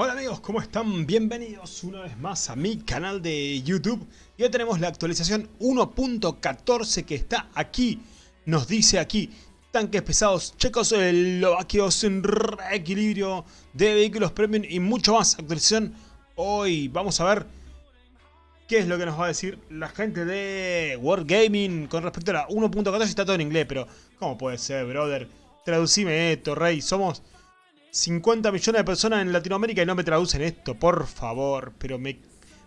Hola amigos, ¿cómo están? Bienvenidos una vez más a mi canal de YouTube. Y hoy tenemos la actualización 1.14 que está aquí. Nos dice aquí, tanques pesados checos eslovaquios en reequilibrio de vehículos premium y mucho más. Actualización hoy. Vamos a ver qué es lo que nos va a decir la gente de Wargaming con respecto a la 1.14. Está todo en inglés, pero ¿cómo puede ser, brother? Traducime esto, rey. Somos 50 millones de personas en Latinoamérica y no me traducen esto, por favor. Pero me,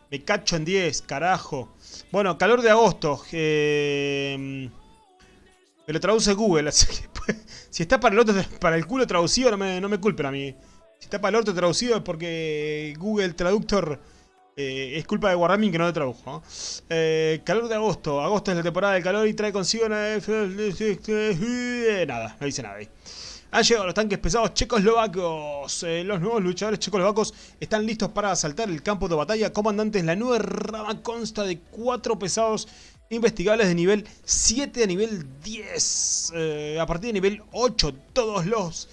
me cacho en 10, carajo. Bueno, calor de agosto. Eh, me lo traduce Google, así que pues, si está para el otro, para el culo traducido, no me, no me culpen a mí. Si está para el otro traducido es porque Google Traductor eh, es culpa de Wargaming que no lo tradujo. Eh, calor de agosto. Agosto es la temporada del calor y trae consigo... Nada, no dice nada ahí. Han llegado los tanques pesados checoslovacos. Eh, los nuevos luchadores checoslovacos están listos para asaltar el campo de batalla. Comandantes, la nueva rama consta de cuatro pesados investigables de nivel 7 a nivel 10. Eh, a partir de nivel 8, todos los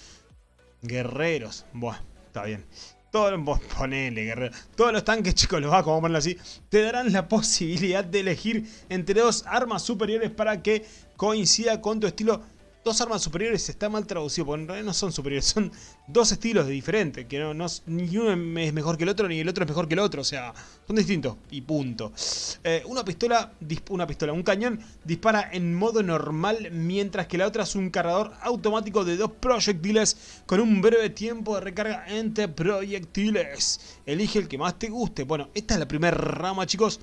guerreros. Buah, está bien. Todos, ponele, guerrero. Todos los tanques checoslovacos, vamos a ponerlo así, te darán la posibilidad de elegir entre dos armas superiores para que coincida con tu estilo dos armas superiores está mal traducido, porque en realidad no son superiores, son dos estilos diferentes, que no, ni uno es mejor que el otro, ni el otro es mejor que el otro, o sea, son distintos, y punto. Eh, una pistola, una pistola, un cañón dispara en modo normal, mientras que la otra es un cargador automático de dos proyectiles con un breve tiempo de recarga entre proyectiles. Elige el que más te guste. Bueno, esta es la primera rama, chicos,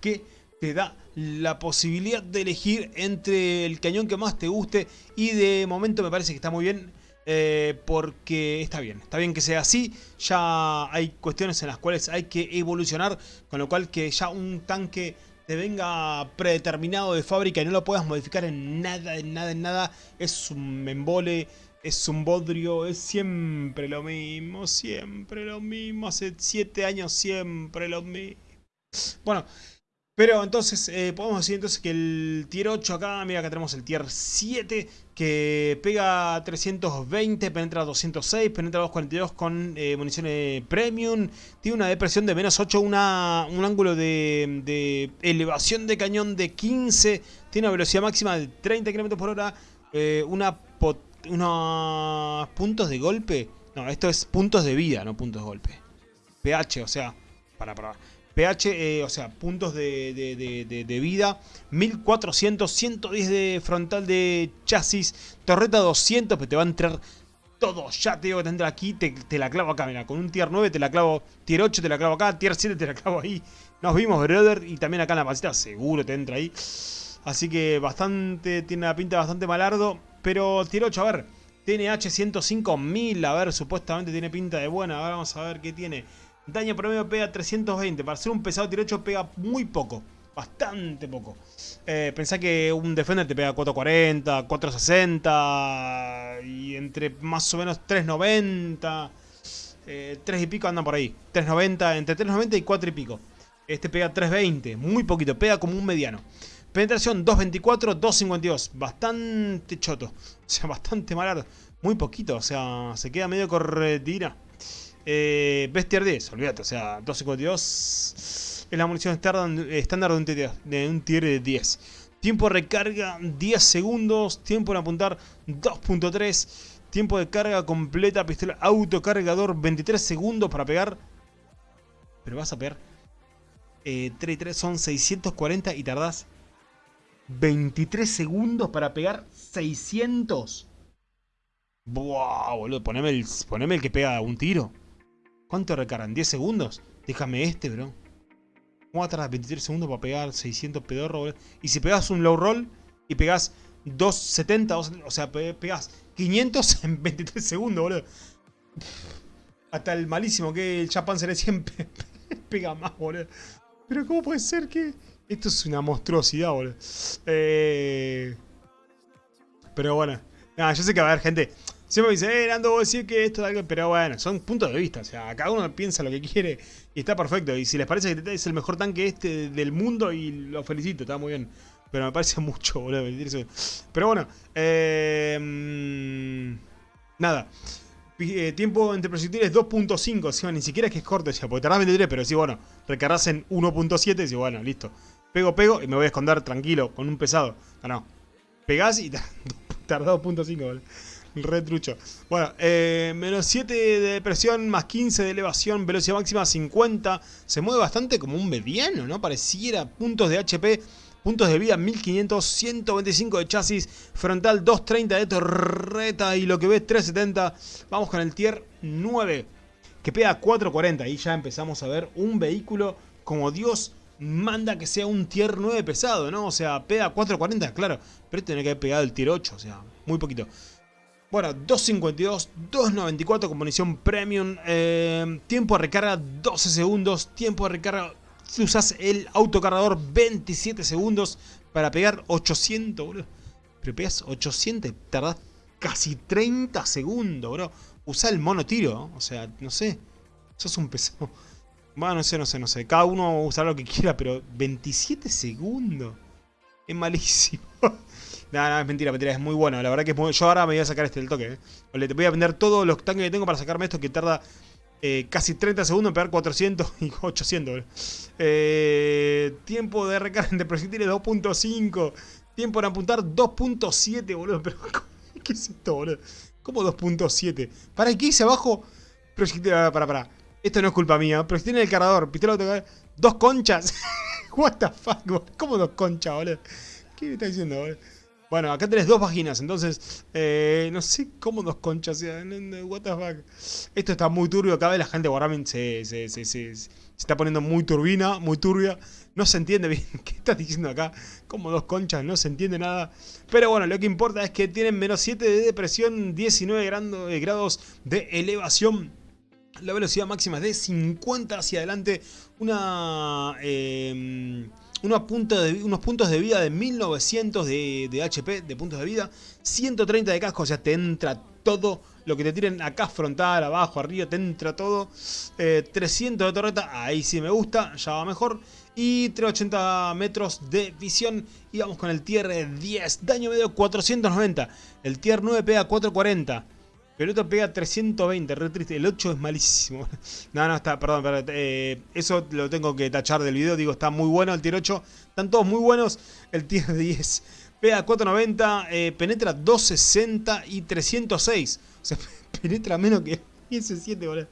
que te da la posibilidad de elegir entre el cañón que más te guste y de momento me parece que está muy bien eh, porque está bien, está bien que sea así, ya hay cuestiones en las cuales hay que evolucionar, con lo cual que ya un tanque te venga predeterminado de fábrica y no lo puedas modificar en nada, en nada, en nada, es un embole, es un bodrio, es siempre lo mismo, siempre lo mismo, hace 7 años siempre lo mismo. Bueno, pero entonces, eh, podemos decir entonces que el tier 8 acá, mira acá tenemos el tier 7 que pega 320, penetra 206, penetra 242 con eh, municiones premium, tiene una depresión de menos 8, una, un ángulo de, elevación de cañón de 15, tiene una velocidad máxima de 30 km por hora, eh, una unos puntos de golpe, no, esto es puntos de vida, no puntos de golpe, pH, o sea, para, para pH, eh, o sea, puntos de, vida, 1400, 110 de frontal de chasis, torreta 200, pero te va a entrar todo, ya te digo que te entra aquí, te, la clavo acá, mira, con un tier 9 te la clavo, tier 8 te la clavo acá, tier 7 te la clavo ahí, nos vimos, brother, y también acá en la pasita seguro te entra ahí, así que bastante, tiene la pinta bastante malardo, pero tier 8, a ver, TNH 105.000, a ver, supuestamente tiene pinta de buena, ahora vamos a ver qué tiene, Daño promedio pega 320. Para ser un pesado tiro 8 pega muy poco. Bastante poco. Eh, pensá que un Defender te pega 440, 460 y entre más o menos 390. 3 eh, y pico andan por ahí. 390, entre 390 y 4 y pico. Este pega 320, muy poquito, pega como un mediano. Penetración 224, 252, bastante choto. O sea, bastante malado. Muy poquito, o sea, se queda medio corretina. Eh, Bestiar 10, olvídate, o sea, 252 es la munición estándar de un, tier, de un tier de 10. Tiempo de recarga 10 segundos, tiempo de apuntar 2.3, tiempo de carga completa, pistola autocargador 23 segundos para pegar. Pero vas a pegar eh, 3 y 3 son 640 y tardás 23 segundos para pegar 600. Buah, boludo, el, poneme el que pega un tiro. ¿Cuánto recargan? ¿10 segundos? Déjame este, bro. ¿Cómo va a tardar 23 segundos para pegar 600 pedorros, bro? Y si pegas un low roll y pegas 270, o sea, pegas 500 en 23 segundos, boludo. Hasta el malísimo que el Japan se siempre pega más, boludo. Pero ¿cómo puede ser que...? Esto es una monstruosidad, boludo. Eh... Pero bueno. Nada, yo sé que va a haber gente... Siempre me dice, eh, Nando, vos decís que esto es algo... Pero bueno, son puntos de vista. O sea, cada uno piensa lo que quiere y está perfecto. Y si les parece que es el mejor tanque este del mundo, y lo felicito, está muy bien. Pero me parece mucho, boludo. Pero bueno, eh, nada. Eh, tiempo entre proyectiles 2.5. sea, ni siquiera es que es corto, decía, porque tardás 23, pero sí, bueno, recargas en 1.7 y bueno, listo. Pego, pego y me voy a esconder tranquilo, con un pesado. Ah, no. Pegás y tardás 2.5, Retrucho. Bueno, eh, menos 7 de presión, más 15 de elevación, velocidad máxima 50. Se mueve bastante como un mediano, ¿no? Pareciera puntos de HP Puntos de vida 1500, 125 de chasis, frontal 230 de torreta y lo que ves 370. Vamos con el tier 9 que pega 440 y ya empezamos a ver un vehículo como Dios manda que sea un tier 9 pesado, ¿no? O sea, pega 440, claro, pero tiene que haber pegado el tier 8, o sea, muy poquito. Bueno, 252, 294 con munición premium, eh, tiempo de recarga 12 segundos, tiempo de recarga si usas el autocargador 27 segundos para pegar 800, bro. Pero pegas 800, tardás casi 30 segundos, bro. Usa el mono tiro, o sea, no sé. Sos un pesado. Bueno, no sé, no sé, no sé. Cada uno usará lo que quiera, pero 27 segundos. Es malísimo. No, no, es mentira, mentira. Es muy bueno. La verdad que es muy... Yo ahora me voy a sacar este del toque. ¿eh? te voy a vender todos los tanques que tengo para sacarme esto que tarda eh, casi 30 segundos en pegar 400 y 800. Eh, tiempo de recarga de proyectiles 2.5. Tiempo de apuntar 2.7, boludo. Pero, ¿qué es esto, boludo? ¿Cómo 2.7? ¿Para qué dice abajo? Proyectil, para, para, para. Esto no es culpa mía. Proyectil en el cargador. Pistola Dos conchas. What the fuck, ¿Cómo dos conchas, boludo? ¿Qué me está diciendo, boludo? Bueno, acá tenés dos páginas, entonces eh, no sé cómo dos conchas, what the fuck. Esto está muy turbio, cada vez la gente Wargaming se, se, está poniendo muy turbina, muy turbia. No se entiende bien qué estás diciendo acá, como dos conchas, no se entiende nada. Pero bueno, lo que importa es que tienen menos 7 de depresión, 19 grados de elevación. La velocidad máxima es de 50 hacia adelante. Una... Eh, unos puntos, de, unos puntos de vida de 1900 de, HP, de puntos de vida, 130 de casco, o sea, te entra todo lo que te tiren acá frontal, abajo, arriba, te entra todo. 300 eh, de torreta, ahí sí me gusta, ya va mejor. Y 380 metros de visión. Y vamos con el tier 10, daño medio 490. El tier 9 pega 440. Pero otro pega 320, re triste. El 8 es malísimo. No, no, está, perdón, perdón eh, eso lo tengo que tachar del video. Digo, está muy bueno el tier 8. Están todos muy buenos. El tier 10 pega 490, eh, penetra 260 y 306. O sea, penetra menos que ese 7, boludo.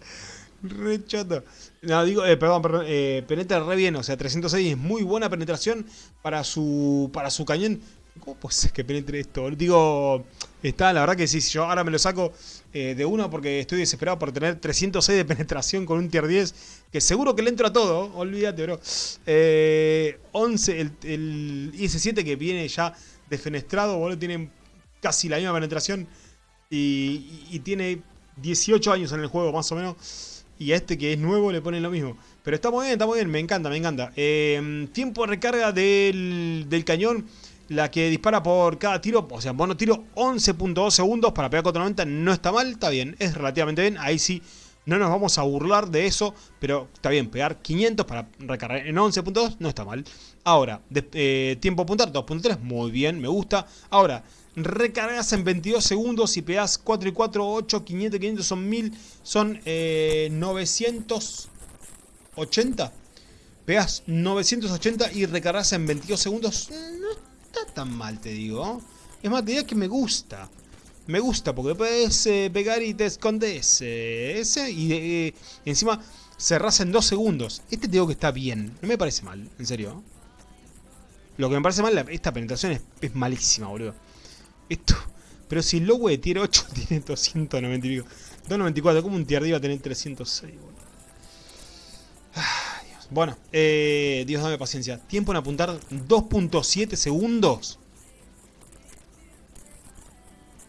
Re choto. No, digo, eh, perdón, perdón, penetra re bien, o sea, 306 es muy buena penetración para su, para su cañón. ¿Cómo puede ser que penetre esto? Digo, está, la verdad que sí, yo ahora me lo saco eh, de uno porque estoy desesperado por tener 306 de penetración con un tier 10, que seguro que le entro a todo, olvídate, bro. 11, eh, el, el IS-7 que viene ya defenestrado, boludo, tiene casi la misma penetración y, tiene 18 años en el juego, más o menos. Y a este que es nuevo le ponen lo mismo. Pero está muy bien, está muy bien, me encanta, me encanta. Eh, tiempo de recarga del, del cañón la que dispara por cada tiro, o sea, mono tiro 11.2 segundos para pegar 490 no está mal, está bien, es relativamente bien, ahí sí no nos vamos a burlar de eso, pero está bien, pegar 500 para recargar en 11.2 no está mal. Ahora, de, eh, tiempo apuntar 2.3, muy bien, me gusta. Ahora, recargas en 22 segundos y pegas 4 y 4, 8, 500, 500 son 1000, son eh, 980. Pegas 980 y recargas en 22 segundos. No está tan mal, te digo. Es diría que me gusta. Me gusta porque puedes eh, pegar y te escondes. Eh, ese y eh, encima cerrás en dos segundos. Este te digo que está bien. No me parece mal, en serio. Lo que me parece mal, esta penetración es, malísima, boludo. Esto... Pero si de tier 8 tiene 290 y pico. 294, como un tier va a tener 306, boludo. Bueno, eh, Dios dame paciencia. Tiempo en apuntar 2.7 segundos.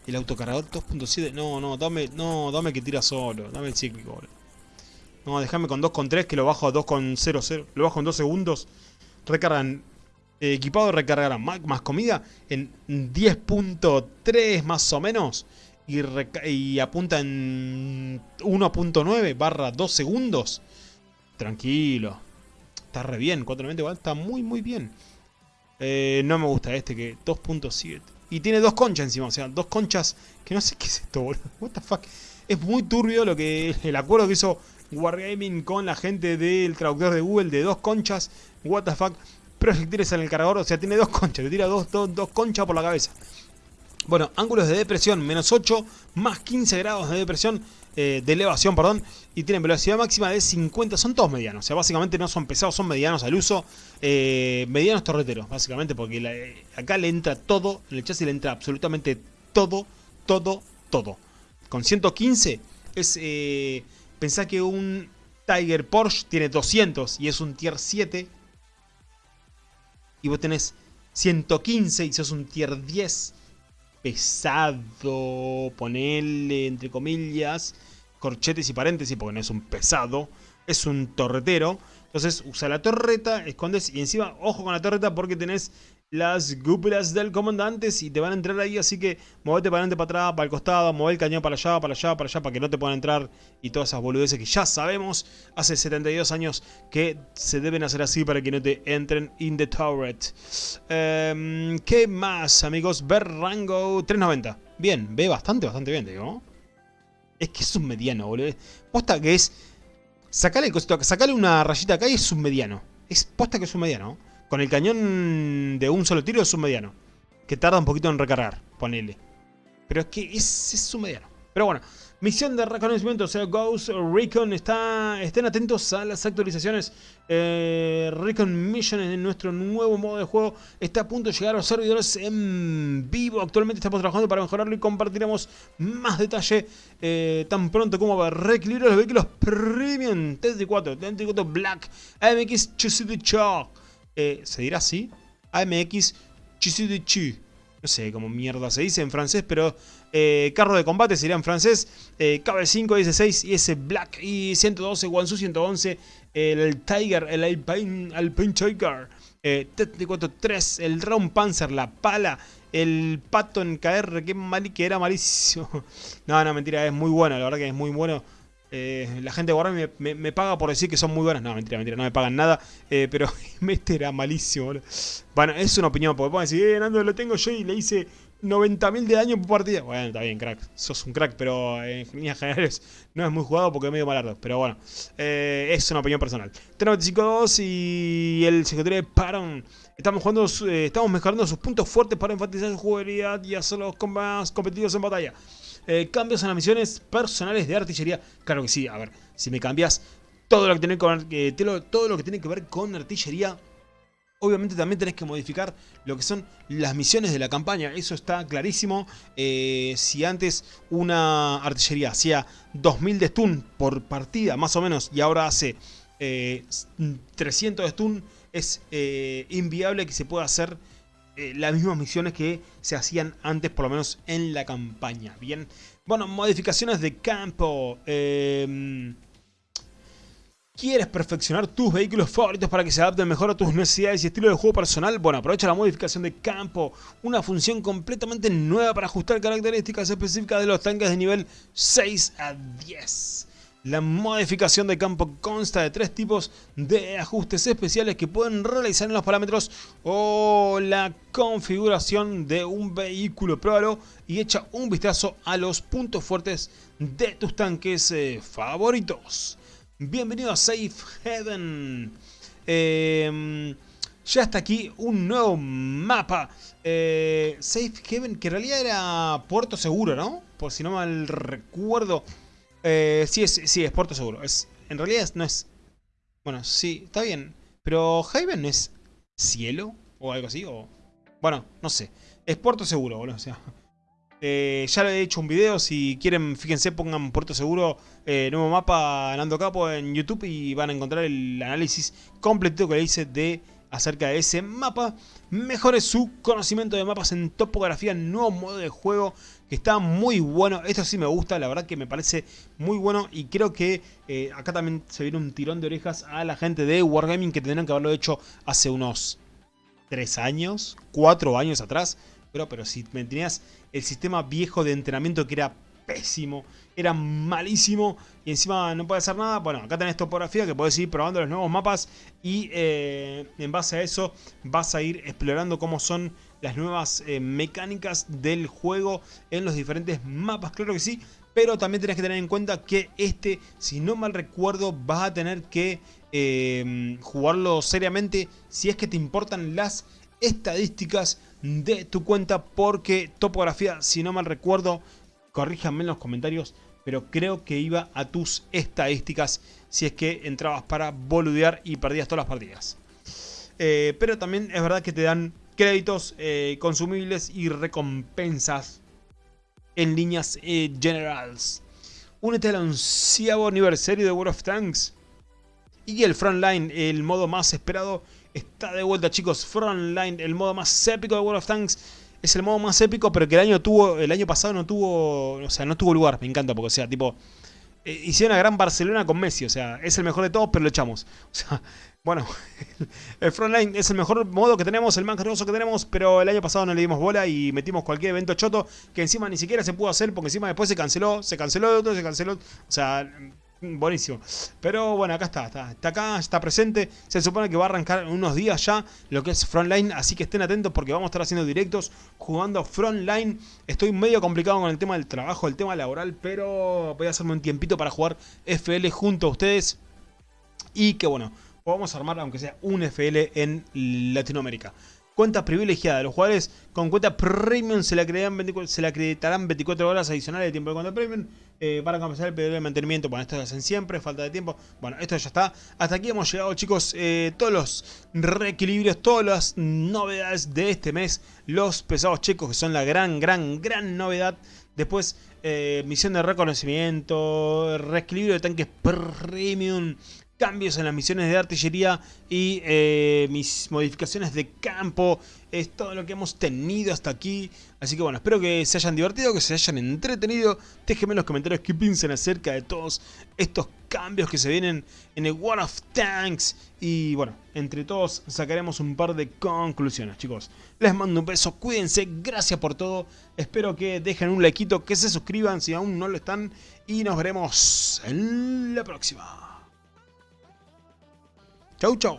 El autocargador 2.7. No, no, dame, no, dame que tira solo. Dame el cíclico, boludo. No, déjame con 2.3 que lo bajo a 2.00. Lo bajo en 2 segundos. Recargan. Eh, equipado recargará más, más, comida en 10.3 más o menos. Y, y apunta en 1.9 barra 2 segundos. Tranquilo está re bien. 490 igual está muy, muy bien. Eh, no me gusta este que 2.7. Y tiene dos conchas encima, o sea, dos conchas que no sé qué es esto, boludo. What the fuck. Es muy turbio lo que el acuerdo que hizo Wargaming con la gente del traductor de Google de dos conchas. What the fuck. Proyectiles en el cargador, o sea, tiene dos conchas, le tira dos, dos, dos conchas por la cabeza. Bueno, ángulos de depresión, menos 8, más 15 grados de depresión, eh, de elevación, perdón, y tienen velocidad máxima de 50, son todos medianos, o sea, básicamente no son pesados, son medianos al uso, eh, medianos torreteros, básicamente, porque eh, acá le entra todo, en el chasis le entra absolutamente todo, todo, todo. Con 115 es, pensá que un Tiger Porsche tiene 200 y es un Tier 7, y vos tenés 115 y sos un Tier 10, pesado, ponerle entre comillas, corchetes y paréntesis, porque no es un pesado, es un torretero. Entonces usa la torreta, escondes y encima, ojo con la torreta porque tenés las cúpulas del comandante y te van a entrar ahí, así que movete para adelante, para atrás, para el costado, mueve el cañón para allá, para allá, para allá, para que no te puedan entrar y todas esas boludeces que ya sabemos hace 72 años que se deben hacer así para que no te entren in the turret. Em, ¿Qué más, amigos? Ver rango 390. Bien, ve bastante, bastante bien, digo. Es que es un mediano, boludo. Posta que es... Sacale, sacale una rayita acá y es un mediano. Es posta que es un mediano. Con el cañón de un solo tiro es un mediano. Que tarda un poquito en recargar, ponele. Pero es que es, es un mediano. Pero bueno, misión de reconocimiento, o sea, Ghost Recon. Está, estén atentos a las actualizaciones. Eh, Recon Mission en nuestro nuevo modo de juego está a punto de llegar a los servidores en vivo. Actualmente estamos trabajando para mejorarlo y compartiremos más detalle eh, tan pronto como va a reequilibrar los vehículos premium. TT4, TT4 Black, AMX Chusity Chalk. ¿Se dirá así? AMX Chisudichu. No sé cómo mierda se dice en francés, pero eh, carro de combate sería en francés. Eh, KB5, S6 y ese Black y 112, Wansu 111, el Tiger, el Alpine, Alpine Tiger, eh, T-4-3, el Round Panzer, la pala, el Patton KR, que, mal, que era malísimo. no, no, mentira, es muy bueno, la verdad que es muy bueno. Eh, la gente de Warhammer me, paga por decir que son muy buenas. No, mentira, mentira, no me pagan nada. Eh, pero este era malísimo, Bueno, es una opinión, porque pueden decir, eh, Nando, lo tengo yo y le hice 90.000 de daño por partida. Bueno, está bien, crack. Sos un crack, pero en líneas generales no es muy jugado porque es medio malardo. Pero bueno, eh, es una opinión personal. 395-2 y el secretario de Paron. Estamos, jugando, estamos mejorando sus puntos fuertes para enfatizar su jugabilidad y hacerlos más competitivos en batalla. Eh, cambios en las misiones personales de artillería. Claro que sí, a ver, si me cambias todo lo que tiene, con, eh, todo lo que, tiene que ver con artillería, obviamente también tenés que modificar lo que son las misiones de la campaña. Eso está clarísimo. Eh, si antes una artillería hacía 2000 de stun por partida, más o menos, y ahora hace 300 de stun, es inviable que se pueda hacer eh, las mismas misiones que se hacían antes, por lo menos en la campaña. Bien, bueno, modificaciones de campo. Em, ¿Quieres perfeccionar tus vehículos favoritos para que se adapten mejor a tus necesidades y estilo de juego personal? Bueno, aprovecha la modificación de campo, una función completamente nueva para ajustar características específicas de los tanques de nivel 6 a 10. La modificación de campo consta de tres tipos de ajustes especiales que pueden realizar en los parámetros o la configuración de un vehículo. Pruébalo y echa un vistazo a los puntos fuertes de tus tanques eh, favoritos. Bienvenido a Safe Heaven. Em, ya está aquí un nuevo mapa. Eh, Safe Heaven, que en realidad era Puerto Seguro, ¿no? Por si no mal recuerdo. Eh, sí, es, sí, es puerto seguro. Es, en realidad no es... Bueno, sí, está bien. Pero Haven es cielo o algo así. O, bueno, no sé. Es puerto seguro, boludo. O sea, eh, ya le he hecho un video. Si quieren, fíjense, pongan puerto seguro. Eh, nuevo mapa Nando Capo en YouTube. Y van a encontrar el análisis completo que le hice de acerca de ese mapa. Mejore su conocimiento de mapas en topografía, nuevo modo de juego que está muy bueno. Esto sí me gusta, la verdad que me parece muy bueno y creo que eh, acá también se viene un tirón de orejas a la gente de Wargaming que tendrían que haberlo hecho hace unos 3 años, 4 años atrás. Pero, pero si me tenías el sistema viejo de entrenamiento que era pésimo, era malísimo y encima no puede hacer nada. Bueno, acá tenés topografía que puedes ir probando los nuevos mapas y eh, en base a eso vas a ir explorando cómo son las nuevas eh, mecánicas del juego en los diferentes mapas. Claro que sí, pero también tenés que tener en cuenta que este, si no mal recuerdo, vas a tener que eh, jugarlo seriamente si es que te importan las estadísticas de tu cuenta porque topografía, si no mal recuerdo, corríjanme en los comentarios, pero creo que iba a tus estadísticas si es que entrabas para boludear y perdías todas las partidas. Eh, pero también es verdad que te dan créditos eh, consumibles y recompensas en líneas eh, generales. Únete al onceavo aniversario de World of Tanks. Y el Frontline, el modo más esperado, está de vuelta chicos. Frontline, el modo más épico de World of Tanks. Es el modo más épico, pero que el año tuvo, el año pasado no tuvo, o sea, no tuvo lugar. Me encanta porque, o sea, tipo, eh, hicieron una gran Barcelona con Messi, o sea, es el mejor de todos, pero lo echamos. O sea, bueno, el Frontline es el mejor modo que tenemos, el más hermoso que tenemos, pero el año pasado no le dimos bola y metimos cualquier evento choto que encima ni siquiera se pudo hacer porque encima después se canceló, se canceló otro, se canceló, o sea, buenísimo. Pero bueno, acá está, está, acá, está presente. Se supone que va a arrancar unos días ya lo que es Frontline, así que estén atentos porque vamos a estar haciendo directos jugando Frontline. Estoy medio complicado con el tema del trabajo, el tema laboral, pero voy a hacerme un tiempito para jugar FL junto a ustedes. Y que bueno, podamos armar aunque sea un FL en Latinoamérica. Cuenta privilegiada. Los jugadores con cuenta premium se le, se le acreditarán 24 horas adicionales de tiempo de cuenta premium eh, para compensar el periodo de mantenimiento. Bueno, esto lo hacen siempre, falta de tiempo. Bueno, esto ya está. Hasta aquí hemos llegado, chicos. Eh, todos los reequilibrios, todas las novedades de este mes. Los pesados chicos, que son la gran, gran, gran novedad. Después, eh, misión de reconocimiento, reequilibrio de tanques premium, cambios en las misiones de artillería y eh, mis modificaciones de campo. Es todo lo que hemos tenido hasta aquí. Así que bueno, espero que se hayan divertido, que se hayan entretenido. Déjenme en los comentarios qué piensan acerca de todos estos cambios que se vienen en el War of Tanks. Y bueno, entre todos sacaremos un par de conclusiones, chicos. Les mando un beso, cuídense, gracias por todo. Espero que dejen un likeito, que se suscriban si aún no lo están. Y nos veremos en la próxima. Chau, chau.